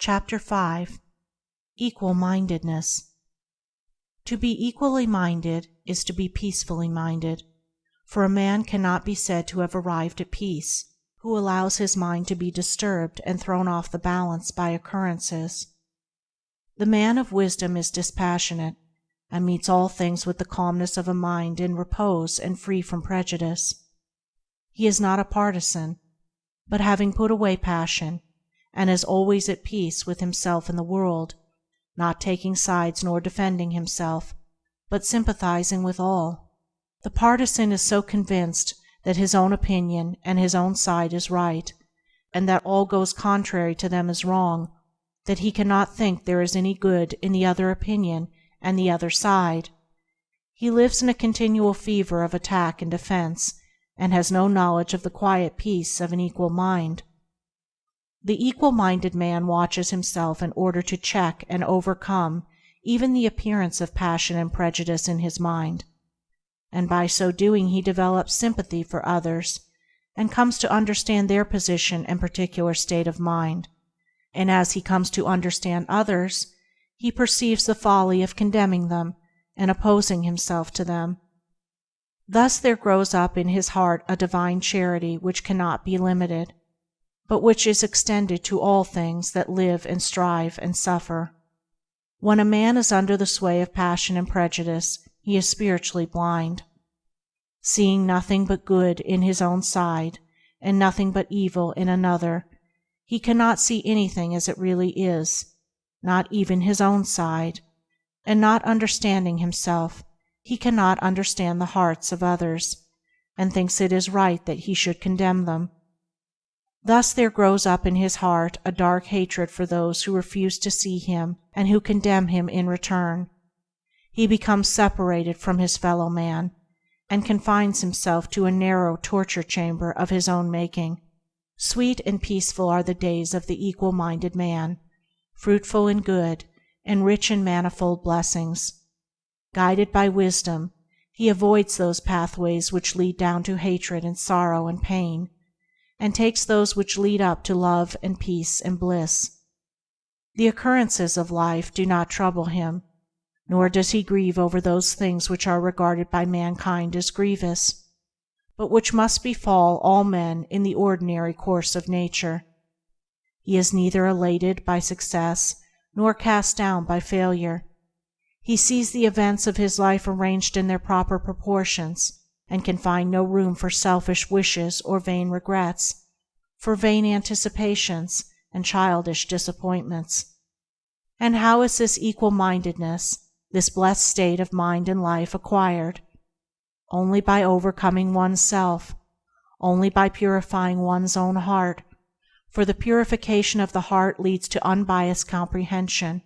CHAPTER V. EQUAL MINDEDNESS To be equally minded is to be peacefully minded, for a man cannot be said to have arrived at peace who allows his mind to be disturbed and thrown off the balance by occurrences. The man of wisdom is dispassionate, and meets all things with the calmness of a mind in repose and free from prejudice. He is not a partisan, but, having put away passion, is always at peace with himself and the world, not taking sides nor defending himself, but sympathizing with all. The partisan is so convinced that his own opinion and his own side is right, and that all goes contrary to them is wrong, that he cannot think there is any good in the other opinion and the other side. He lives in a continual fever of attack and defence, and has no knowledge of the quiet peace of an equal mind. The equal minded man watches himself in order to check and overcome even the appearance of passion and prejudice in his mind, and by so doing he develops sympathy for others, and comes to understand their position and particular state of mind, and as he comes to understand others he perceives the folly of condemning them and opposing himself to them. Thus there grows up in his heart a divine Charity which cannot be limited but which is extended to all things that live and strive and suffer. When a man is under the sway of passion and prejudice he is spiritually blind. Seeing nothing but good in his own side, and nothing but evil in another, he cannot see anything as it really is, not even his own side, and not understanding himself he cannot understand the hearts of others, and thinks it is right that he should condemn them. Thus there grows up in his heart a dark hatred for those who refuse to see him and who condemn him in return. He becomes separated from his fellow man, and confines himself to a narrow torture chamber of his own making. Sweet and peaceful are the days of the equal minded man, fruitful in good, and rich in manifold blessings. Guided by wisdom, he avoids those pathways which lead down to hatred and sorrow and pain and takes those which lead up to love and peace and bliss. The occurrences of life do not trouble him, nor does he grieve over those things which are regarded by mankind as grievous, but which must befall all men in the ordinary course of nature. He is neither elated by success nor cast down by failure. He sees the events of his life arranged in their proper proportions and can find no room for selfish wishes or vain regrets, for vain anticipations and childish disappointments. And how is this equal mindedness, this blessed state of mind and life, acquired? Only by overcoming one's self, only by purifying one's own heart, for the purification of the heart leads to unbiased comprehension,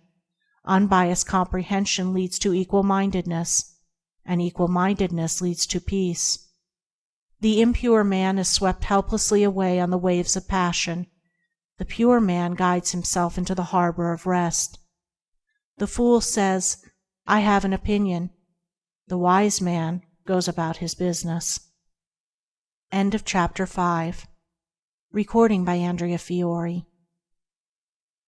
unbiased comprehension leads to equal mindedness and equal mindedness leads to peace. The impure man is swept helplessly away on the waves of passion; the pure man guides himself into the harbor of rest. The fool says, "I have an opinion"; the wise man goes about his business. End of chapter VI. Recording by Andrea Fiore